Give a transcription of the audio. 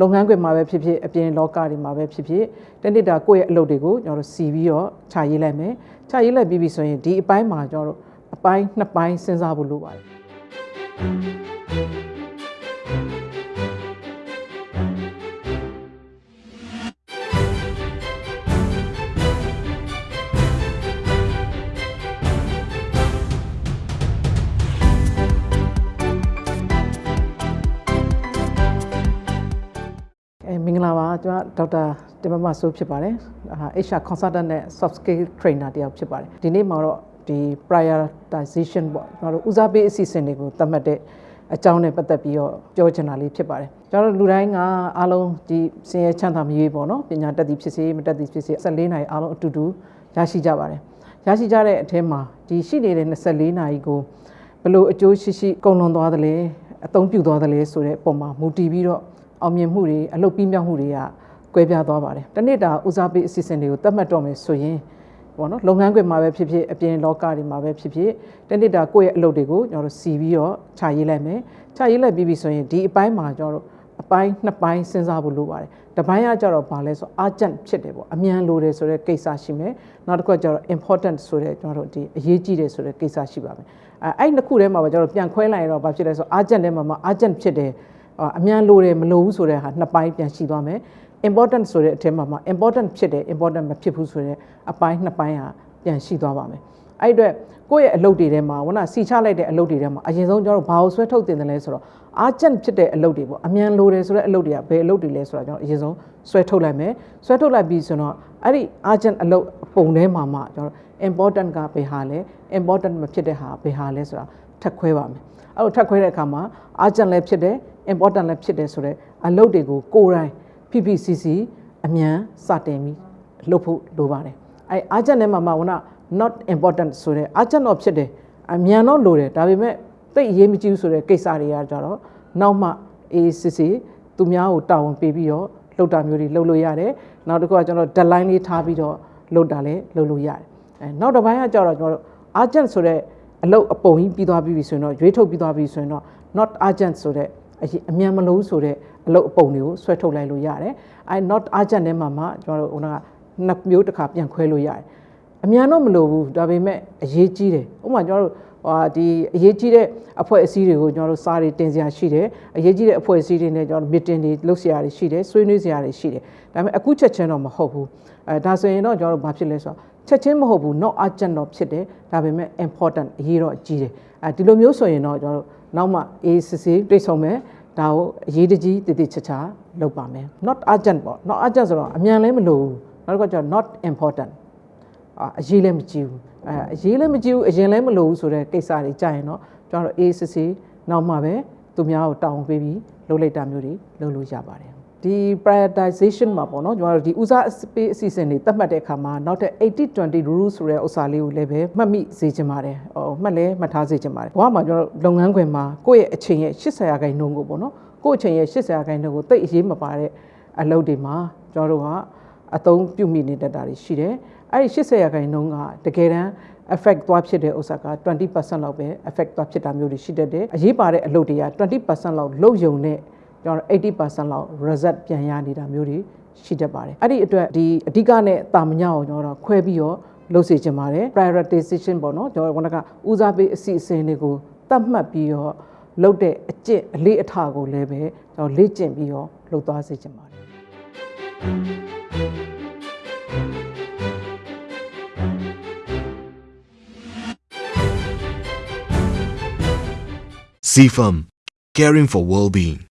လုပ်ငန်းခွင်မှာပဲဖြစ်ဖြစ်အပြင်လောကတွေမှာပဲဖြစ်ဖြစ်တနေ့တာကိုယ့်ရဲ့အလုပ်တွေကိုကျွန်တော်တို့စီပြီးတော့ခြာရေးလိုက်မယ်ခြာရေးလိုက်ပြီးပြီဆိုရင်ဒီအပိုင်းမှာကျွန်တော်တို့အပိုင်းနှစ်ပိုင်းစဉ်းစားဖို့လိုပါတယ် ကျွန်တော်ဒေါက်တာတင်မမဆိုးဖြစ်ပါတယ်အာ HR consultant နဲ့ soft skill trainer တယောက်ဖြစ်ပါတယ်ဒီနေ့မှာတော့ဒီ prioritization ပေါ့ကျွန်တော်တို့ဦးစားပေးအစီအစဉ်တွေကိုသတ်မှတ်တဲ့အကြောင်းနဲ့ပတ်သက်ပြီးတော့ပြောချင်တာလေးဖြစ်ပါတယ်ကျွန်တော်တို့လူတိုင်းကအားလုံးဒီစင်ရဲချမ်းသာမရွေးပေါ့နော်ပညာတက်သည်ဖြစ်စေမတက်သည်ဖြစ်စေ14နိုင်အားလုံးအတူတူရရှိကြပါတယ်ရရှိကြတဲ့အထဲမှာဒီရှိနေတဲ့24နိုင်ကိုဘလို့အကျိုးရှိရှိကုန်လွန်သွားသလဲအသုံးပြုသွားသလဲဆိုတဲ့ပုံမှာမူတည်ပြီးတော့ အောင်မြင်မှုတွေအလုပ်ပြီးမြောက်မှုတွေကကွဲပြားသွားပါတယ်။တနေ့တာဦးစားပေးအစီအစဉ်တွေကိုသတ်မှတ်တော့မယ်ဆိုရင်ပေါ့နော်လုပ်ငန်းခွင်မှာပဲဖြစ်ဖြစ်အပြင်လောကတွေမှာပဲဖြစ်ဖြစ်တနေ့တာကိုယ့်ရဲ့အလုပ်တွေကိုကျွန်တော်တို့စီပြီးတော့ခြာရေးလိုက်မယ်။ခြာရေးလိုက်ပြီးပြီဆိုရင်ဒီအပိုင်းမှာကျွန်တော်တို့အပိုင်းနှစ်ပိုင်းစဉ်းစားဖို့လိုပါတယ်။တစ်ပိုင်းကကြတော့ဘာလဲဆို urgent ဖြစ်တယ်ပေါ့အမြန်လိုတယ်ဆိုတဲ့ကိစ္စရှိမယ်။နောက်တစ်ခုကကြတော့ important ဆိုတဲ့ကျွန်တော်တို့ဒီအရေးကြီးတယ်ဆိုတဲ့ကိစ္စရှိပါမယ်။အဲအဲ့နှစ်ခုထဲမှာပဲကျွန်တော်တို့ပြန်ခွဲလိုက်ရင်တော့ဘာဖြစ်လဲဆို urgent ထဲမှာမှာ urgent ဖြစ်တယ် အမြန်လိုတယ်မလိုဘူးဆိုတဲ့ဟာနှစ်ပိုင်းပြန်ရှိသွားမယ် important ဆိုတဲ့အထက်မှာမှာ important ဖြစ်တယ် important မဖြစ်ဘူးဆိုတဲ့အပိုင်းနှစ်ပိုင်းဟာပြန်ရှိသွားပါမယ်အဲ့အတွက်ကိုယ့်ရဲ့အလုပ်တွေထဲမှာဝနာစီချလိုက်တဲ့အလုပ်တွေထဲမှာအရင်ဆုံးကျွန်တော်တို့ဘာလို့ဆွဲထုတ်တင်တယ်လဲဆိုတော့ urgent ဖြစ်တဲ့အလုပ်တွေပေါ့အမြန်လိုတယ်ဆိုတဲ့အလုပ်တွေကဘယ်အလုပ်တွေလဲဆိုတော့ကျွန်တော်အရင်ဆုံးဆွဲထုတ်လိုက်မယ်ဆွဲထုတ်လိုက်ပြီးဆိုတော့အဲ့ဒီ urgent အလုပ်ပုံထဲမှာမှကျွန်တော် important ကဘယ်ဟာလဲ important မဖြစ်တဲ့ဟာဘယ်ဟာလဲဆိုတာထပ်ခွဲပါမယ်အဲ့လိုထပ်ခွဲတဲ့အခါမှာ urgent လည်းဖြစ်တယ် important လည်းဖြစ်တယ်ဆိုတော့အလုပ်တွေကိုကိုယ်တိုင် PPCC အမြန်စတင်ပြီးလုပ်ဖို့လိုပါတယ်အဲ urgent နဲ့မှမှဝနာ not important ဆိုတဲ့ urgent တော့ဖြစ်တယ်အမြန်တော့လိုတယ်ဒါပေမဲ့သိအရေးမကြီးဘူးဆိုတဲ့ကိစ္စတွေကကြတော့နောက်မှ ACC သူများကိုတာဝန်ပေးပြီးတော့လုပ်တာမျိုးတွေလုပ်လို့ရတယ်နောက်တစ်ခုကကျွန်တော် deadline လေးထားပြီးတော့လုပ်တာလည်းလုပ်လို့ရတယ် အဲနောက်တစ်ပိုင်းကကြတော့ကျွန်တော်တို့ urgent ဆိုတဲ့အလုပ်အပုံကြီးပြီးသွားပြီဆိုရင်တော့ရွေးထုတ်ပြီးသွားပြီဆိုရင်တော့ not urgent ဆိုတဲ့အရင်အမြန်မလို့ဆိုတဲ့အလုပ်အပုံတွေကိုဆွဲထုတ်လိုက်လို့ရတယ်အဲ not urgent ထဲမှာမှကျွန်တော်တို့ဟိုကနှစ်မျိုးတစ်ခါပြန်ခွဲလို့ရတယ် အမြန်တော့မလို့ဘူးဒါပေမဲ့အရေးကြီးတယ်ဥပမာကျွန်တော်တို့ဟာဒီအရေးကြီးတဲ့အဖွဲ့အစည်းတွေကိုကျွန်တော်တို့စားတွေတင်စရာရှိတယ်အရေးကြီးတဲ့အဖွဲ့အစည်းတွေနဲ့ကျွန်တော်တို့ meeting တွေလုပ်စရာတွေရှိတယ်ဆွေးနွေးစရာတွေရှိတယ်ဒါပေမဲ့အခုချက်ချင်းတော့မဟုတ်ဘူးအဲဒါဆိုရင်တော့ကျွန်တော်တို့ဘာဖြစ်လဲဆိုတော့ချက်ချင်းမဟုတ်ဘူး not urgent တော့ဖြစ်တယ်ဒါပေမဲ့ important အရေးတော့ကြီးတယ်အဲဒီလိုမျိုးဆိုရင်တော့ကျွန်တော်တို့နောက်မှ ACC တွေ့ဆုံမယ်ဒါကိုအရေးတကြီးတည်တည်ချာချာလုပ်ပါမယ် not urgent ပေါ့ not urgent ဆိုတော့အမြန်လည်းမလိုဘူးနောက်တစ်ခါကျတော့ not important အာအရေးလည်းမကြည့်ဘူးအဲအရေးလည်းမကြည့်ဘူးအရင်လည်းမလိုဘူးဆိုတဲ့ကိစ္စတွေကြာရင်တော့ကျွန်တော်တို့ ACC နောက်မှပဲသူများကိုတောင်းပေးပြီးလုပ်လိုက်တာမျိုးတွေလုပ်လို့ရပါတယ်ဒီ prioritization မှာပေါ့နော်ကျွန်တော်တို့ဒီဦးစားပေးအစီအစဉ်တွေသတ်မှတ်တဲ့အခါမှာနောက်ထပ်80-20 rule ဆိုတဲ့ဥစ္စာလေးကိုလည်းပဲမှတ်မိစေချင်ပါတယ်ဟိုမှတ်လဲမှတ်ထားစေချင်ပါတယ်ဘဝမှာကျွန်တော်တို့လုပ်ငန်းခွင်မှာကိုယ့်ရဲ့အချိန်ရဲ့80ရာခိုင်နှုန်းကိုပေါ့နော်ကိုယ့်အချိန်ရဲ့80ရာခိုင်နှုန်းကိုတိတ်အရေးမပါတဲ့အလုပ်တွေမှာကျွန်တော်တို့က အသုံးပြုမိနေတတ်တာတွေရှိတယ်အဲ့ဒီ80ရာခိုင်နှုန်းကတကယ်တမ်း effect သွားဖြစ်တဲ့ဥစ္စာက20%လောက်ပဲ effect သွားဖြစ်တာမျိုးတွေရှိတတ်တယ်အရေးပါတဲ့အလုပ်တွေက20%လောက်လုပ်ယုံနဲ့ကျွန်တော်80%လောက် result ပြန်ရနေတာမျိုးတွေရှိတတ်ပါတယ်အဲ့ဒီအတွက်ဒီအဓိကနဲ့တာမညအောင်ကျွန်တော်တို့ခွဲပြီးတော့လုပ်စေချင်ပါတယ် prioritization ပေါ့နော်ကျွန်တော်ကဦးစားပေးအစီအစဉ်တွေကိုတတ်မှတ်ပြီးတော့လုပ်တဲ့အကျင့်အလေးအထားကိုလည်းပဲကျွန်တော်လေ့ကျင့်ပြီးတော့လုပ်သွားစေချင်ပါတယ် CFAM, caring for well-being.